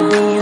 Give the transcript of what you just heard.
will